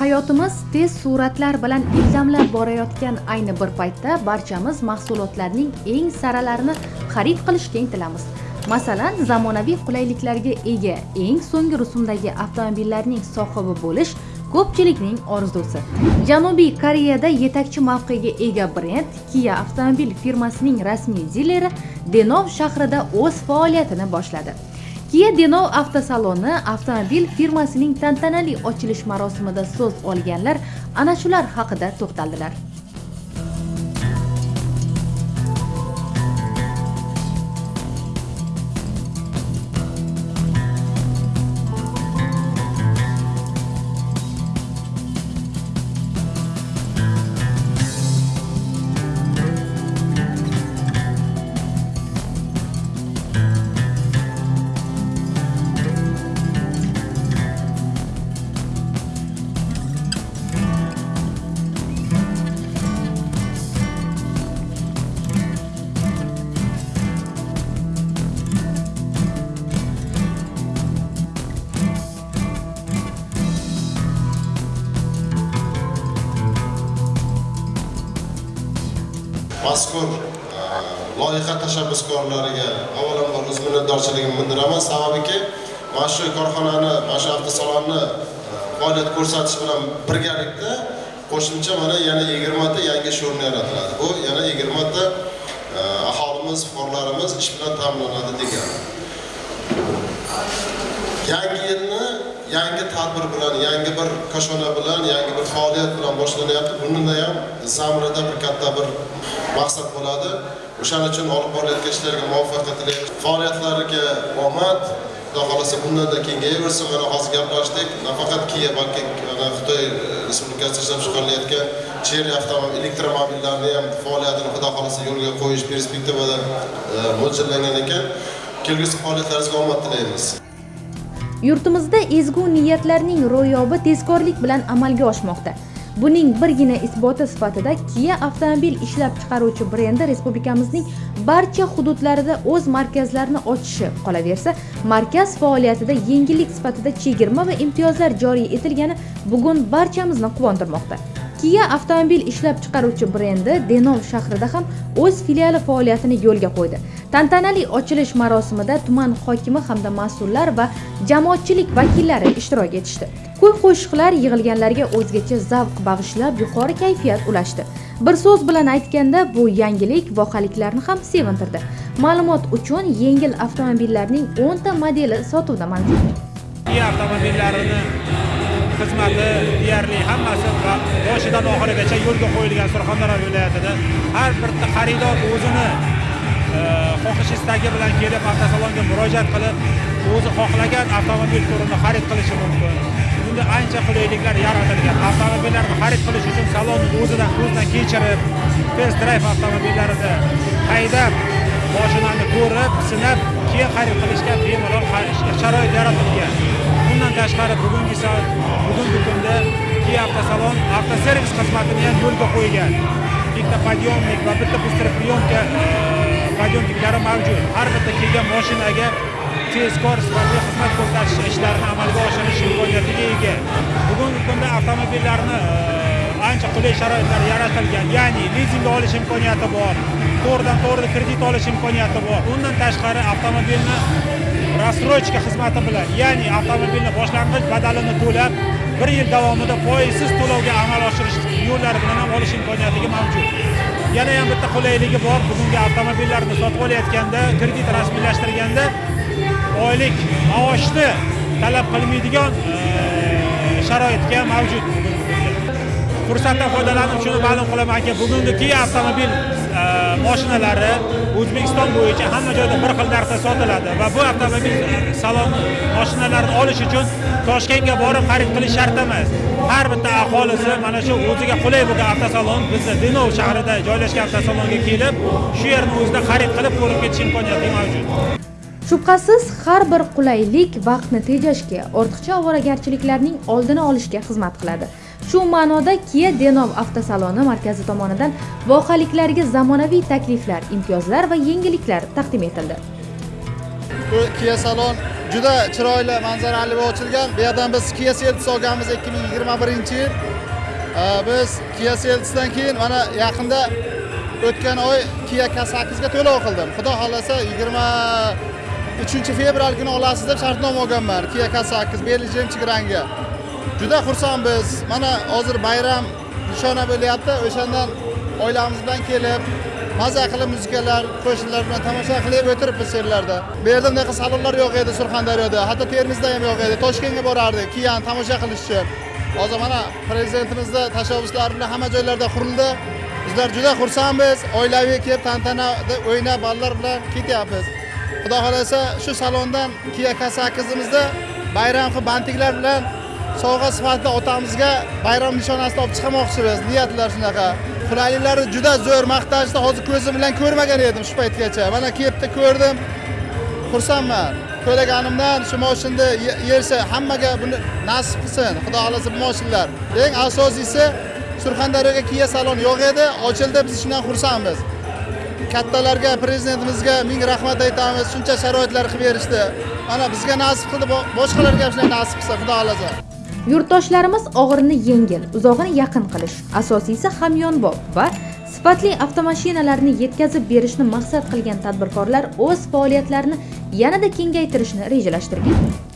hayotimiz tez suratlar bilan ilzamlab borayotgan ayni bir paytda barchamiz mahsulotlarning eng saralarini xarid qilishga intilamiz. Masalan zamonaviy qulayliklarga ega eng so'nggi rusumdagi avtomobillarning sohibi bo'lish ko'pchilikning orzusi. Janubiy koreyada yetakchi mavqega ega brend kia avtomobil firmasining rasmiy dileri denov shahrida o'z faoliyatini boshladi. Kia Denov avtosaloni avtomobil firmasining tantanali ochilish marosimida so'z olganlar ana shular haqida to'xtaldilar. Mazkur e, loyiha tashabbuskorlariga avvalambor o'z minnatdorchiligimni bildiraman. Sababiki mana shu korxonani mana shu avtosalonni e, faoliyat ko'rsatish bilan birgalikda qo'shimcha mana yana yigirmata yangi ish o'rni yaratiladi. Bu yana yigirmata e, aholimiz fuqarolarimiz ish bilan ta'minlanadi degani yangi yilni yangi tadbir bilan yangi bir koshona bilan yangi bir faoliyat bilan boshlanyapti. Bunda ham zamirida bir katta bir maqsad bo'ladi. O'shaning uchun olib borayotgan ishlarga muvaffaqiyat tilaymiz. Faoliyatlariga omad. Xudo xohlasa bundanda kengayaversin mana hozir gaplashdik. Nafaqat kia balki xitoy e, respublikasida ishlab chiqarilayotgan cherry avtomobil elektromobillarni ham faoliyatini xudo xohlasa yo'lga qo'yish perspektivada e, mo'ljallangan ekan. Kelgusi faoliyatlaringizga omad tilaymiz. Yurtimizda ezgu niyatlarning ro'yobi tezkorlik bilan amalga oshmoqda. Buning birgina isboti sifatida Kia avtomobil ishlab chiqaruvchi brendi respublikamizning barcha hududlarida o'z markazlarini ochishi qolaversa, markaz faoliyatida yengillik sifatida chegirma va imtiyozlar joriy etilgani bugun barchamizni quvontirmoqda. Kia avtomobil ishlab chiqaruvchi brendi Denov shahrida ham o'z filiali faoliyatini yo'lga qo'ydi. Tantanali ochilish marosimida tuman hokimi hamda mas'ullar va jamoatchilik vakillari ishtirok etishdi. Kuy-qo'shiqlar yig'ilganlarga o'zgacha zavq bag'ishlab, yuqori kayfiyat ulashdi. Bir so'z bilan aytganda, bu yangilik voqaliklarni ham sevintirdi. Ma'lumot uchun, yengil avtomobillarning 10 ta modeli sotuvda mavjud. Kia avtomobillarini xizmati deyarli hammasi boshidan oxirigacha yo'lga qo'yilgan surxondaryo viloyatida har bir xaridor o'zini e, xohish istagi bilan kelib avtosalonga murojaat qilib o'zi xohlagan avtomobil turini xarid qilishi mumkin. Bunda ancha qulayliklar yaratilgan. Avtomobillarni xarid qilish uchun salonni o'zidan ko'zdan kechirib test drive avtomobillarida haydab moshinani ko'rib sinab keyin xarid qilishga bemalol sharoit yaratilgan. Bundan tashqari bugungi bugungi kunda Kia avtosalon avtoservis xizmatini ham yo'lga qo'ygan. Bitta подъемник va bitta быстроприемка e, подъемниклari mavjud. Har bitta kelgan mashinaga tezkor sifatli xizmat ko'rsatish ishlarini amalga oshirish imkoniyatiga ega. Bugungi kunda avtomobillarni ancha qulay sharoitlar yaratilgan ya'ni lizingga olish imkoniyati bor to'g'ridan to'g'ri kredit olish imkoniyati bor. Undan tashqari avtomobilni рассрочка xizmati bilan ya'ni avtomobilni boshlang'ich badalini to'lab bir yil davomida foizsiz to'lovga amal oshirish yo'llari bilan ham olish imkoniyatiga mavjud. Yana ham bitta qulayligi bor. Bugungi avtomobillarni sotib olayotganda kredit rasmiylashtirganda oylik maoshni talab qilmaydigan sharoitga mavjud. Fursatdan foydalanib shuni ma'lum qilamanki bugungi kia avtomobil e, moshinalari o'zbekiston bo'yicha hamma joyda bir xil narxda sotiladi va bu avtomobil e, salon mashinalarini olish uchun toshkentga borib xarid qilish shart emas har bitta aholisi mana shu o'ziga qulay bo'lgan avtosalon bizda denov shahrida joylashgan avtosalonga kelib shu yerni o'zida xarid qilib ko'rib ketish imkoniyati mavjud Shubhasiz, har bir qulaylik vaqtni tejashga, ortiqcha ovoragarchiliklarning oldini olishga xizmat qiladi. Shu ma'noda Kia Denov avtosaloni markazi tomonidan voqaliklarga zamonaviy takliflar, imtiyozlar va yengilliklar taqdim etildi. bu Kia salon juda chiroyli manzarali bo'lib ochilgan. Bu yerdan biz Kia Seltos olganmiz 2021 yil. Biz Kia Seltosdan keyin mana yaqinda o'tgan oy Kia K8 ga to'lov qildim. Xudo xohlasa 23 fevral kuni olasiz deb shartnoma olganman. Kia K8 Belgium Chigranga juda xursandmiz mana hozir bayram nishona bo'lyapti. O'shandan oilamiz bilan kelib maza qilib muzikalar qo'shiqlar bilan tomosha qilib o'tiribmiz yerlarda bu yerda bunaqa salonlar yo'q edi surxondaryoda. Hatto termizda ham yo'q edi. Toshkentga borardik. Kiyani tomosha qilish uchun hozir mana prezidentimizni tashabbuslari bilan hamma joylarda qurildi. Bizlar juda xursandmiz. Oilaviy kelib tantanada o'ynab bolalar bilan ketyapmiz. Xudo xohlasa shu salondan kiya k sakkizimizda bayram qilib bantiklar bilan sovg'a sifatida otamizga bayram nishonasida olib chiqmoqchimiz niyatlar shunaqa. Qulayliklari juda zo'r maqtashni hozir ko'zim bilan ko'rmagan edim shu paytgacha. Mana kelibdi ko'rdim. Xursandman. To'laganimdan shu moshinni yersa hammaga buni nasib qilsin. Xudo xohlasa bu moshinlar eng asosiysi surxondaryoga kiya salon yo'q edi. Ochildi biz shundan xursandmiz. Kattalarga prezidentimizga ming rahmat aytamiz. Shuncha sharoitlar qilib berishdi mana bizga nasib qildi boshqalarga ham shunday nasib qilsa xudo xohlasa. Yurtdoshlarimiz og'irini yengil, uzog'ini yaqin qilish, asosiysi hamyonbop va sifatli avtomashinalarni yetkazib berishni maqsad qilgan tadbirkorlar o'z faoliyatlarini yanada kengaytirishni rejalashtirgan.